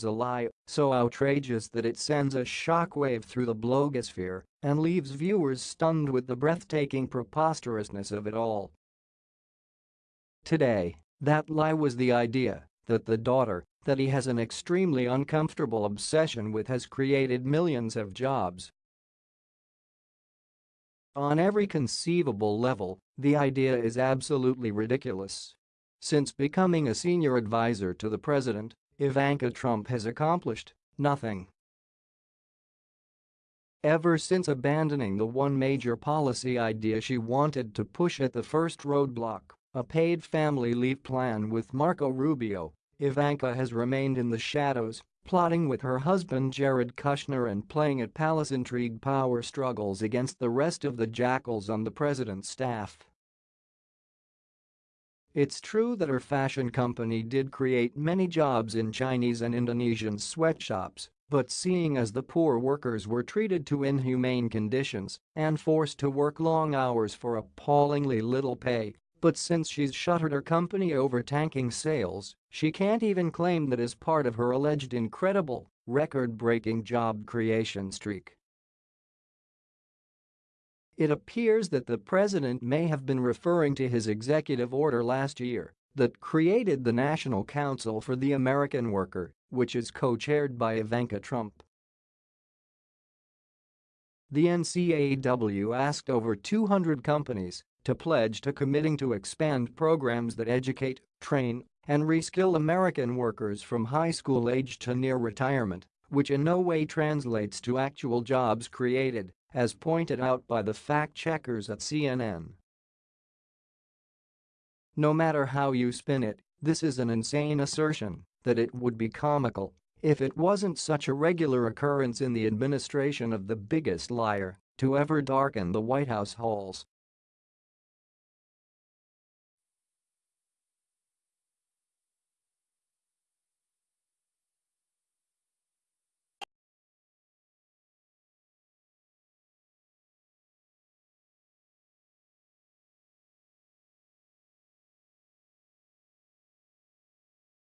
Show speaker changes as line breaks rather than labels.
utters a lie so outrageous that it sends a shockwave through the blogosphere and leaves viewers stunned with the breathtaking preposterousness of it all. Today, that lie was the idea that the daughter that he has an extremely uncomfortable obsession with has created millions of jobs. On every conceivable level, the idea is absolutely ridiculous. Since becoming a senior advisor to the president, Ivanka Trump has accomplished nothing. Ever since abandoning the one major policy idea she wanted to push at the first roadblock, a paid family leave plan with Marco Rubio, Ivanka has remained in the shadows, plotting with her husband Jared Kushner and playing at palace intrigue power struggles against the rest of the jackals on the president's staff. It's true that her fashion company did create many jobs in Chinese and Indonesian sweatshops, but seeing as the poor workers were treated to inhumane conditions and forced to work long hours for appallingly little pay, but since she's shuttered her company over tanking sales, she can't even claim that as part of her alleged incredible, record-breaking job creation streak. It appears that the president may have been referring to his executive order last year that created the National Council for the American Worker, which is co-chaired by Ivanka Trump. The NCAW asked over 200 companies to pledge to committing to expand programs that educate, train, and reskill American workers from high school age to near retirement, which in no way translates to actual jobs created, as pointed out by the fact-checkers at CNN. No matter how you spin it, this is an insane assertion that it would be comical if it wasn't such a regular occurrence in the administration of the biggest liar to ever darken the White House halls